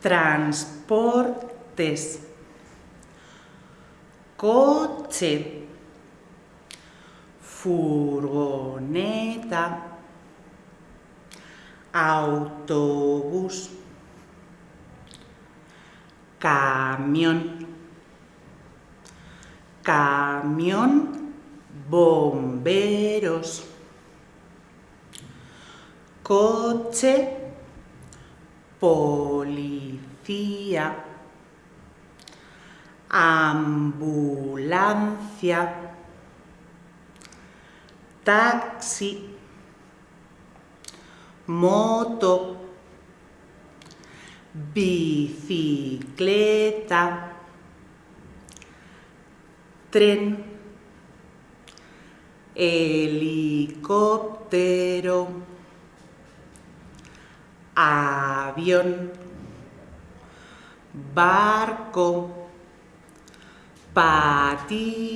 transportes, coche, furgoneta, autobús, camión, camión, bomberos, coche, policía, ambulancia, taxi, moto, bicicleta, tren, helicóptero, avión, barco, patines,